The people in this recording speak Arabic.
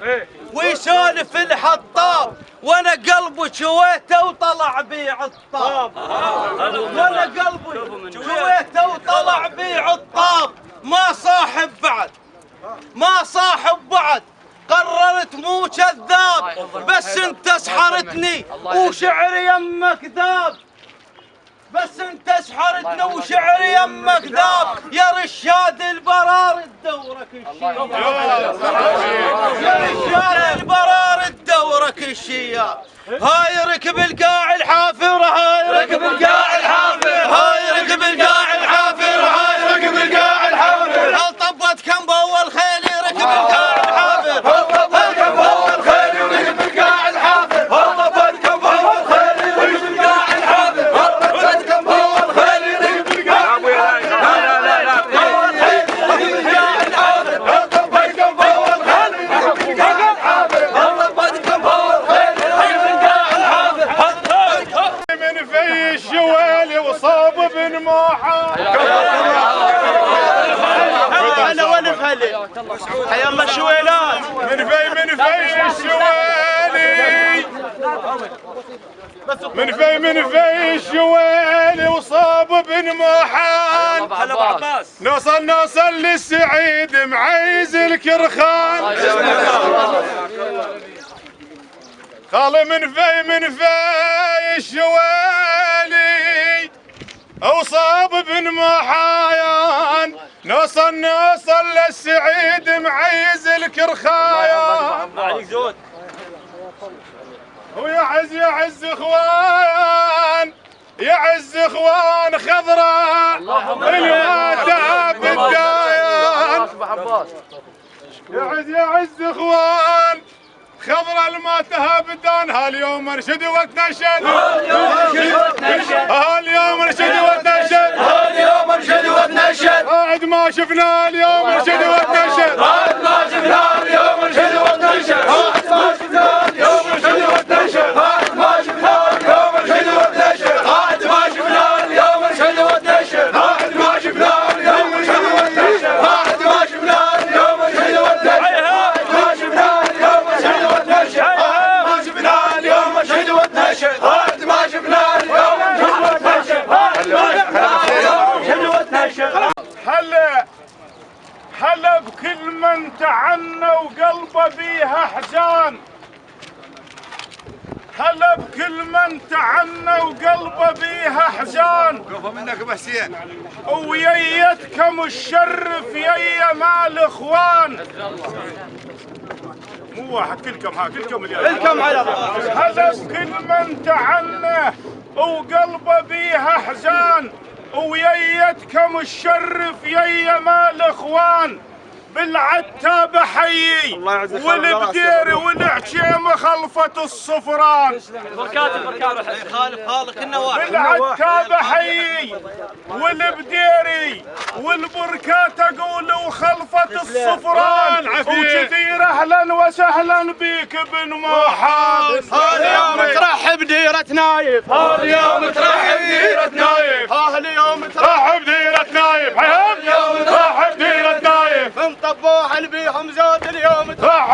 شعر ويسولف الحطاب وأنا قلبي شويته وطلع بي عطاب. وأنا قلبي شويته وطلع بي عطاب. ما صاحب بعد ما صاحب بعد. قررت مو كذاب بس انت سحرتني وشعري يمك ذاب. انت سحرتني وشعري يمك ذاب يا رشاد البرار الدورك الشياب يا رشاد البرار الدورك الشياب هاي ركب القاع الحافر هاي ركب القاع الحافر هاي ركب القاع الحافر هاي ركب القاع الحافر هل طبت كم بول خيلي ركب القاع الحافر هل طبت كم بول خيلي ركب القاع الحافر هل طبت كم بول خيلي ركب القاع الحافر هل طبت كم بول خيلي ركب القاع من في الشوالي وصاب بن موحى أنا والف هلي حيا الله الشويلات من في من في الشوالي من في من في وصاب بن هلا عباس نوصل نوصل للسعيد معيز الكرخان. خالي من في من في الشوالي وصاب بن محايان نوصل نوصل للسعيد معيز الكرخايان ويعز يعز إخوان يعز إخوان خضراء الوادع بالدايان يعز يعز إخوان خضرة الماتها بدانها اليوم نرشد وتنشد اليوم نرشد وتنشد اليوم نرشد وتنشد قاعد ما شفنا اليوم نرشد هلا بكل من تعنى وقلبه بيها حزان هلا بكل من تعنى وقلبه بيها حزان قوفوا منك ابو حسين وييتكم الشرف يا مال إخوان. مو واحد كلكم ها كلكم اليوم. كم على هلا بكل من تعنى وقلبه بيها حزان وييتكم الشرف يا مال إخوان بالعتاب حي والبدير والعشيمة خلفت الصفران. بركات بركات خالف خالق بالعتاب حي والبديري والبركات الصفران. وكثير أهلا وسهلا بك بن محمد. هذا هاليوم ترحب ديرة نايف. هذا هاليوم ترحب ديرة نايف. هاليوم ترحب. ديرة نايف. هذا هاليوم ترحب ديرة نايف. من طبوح بيهم زود اليوم ترحب.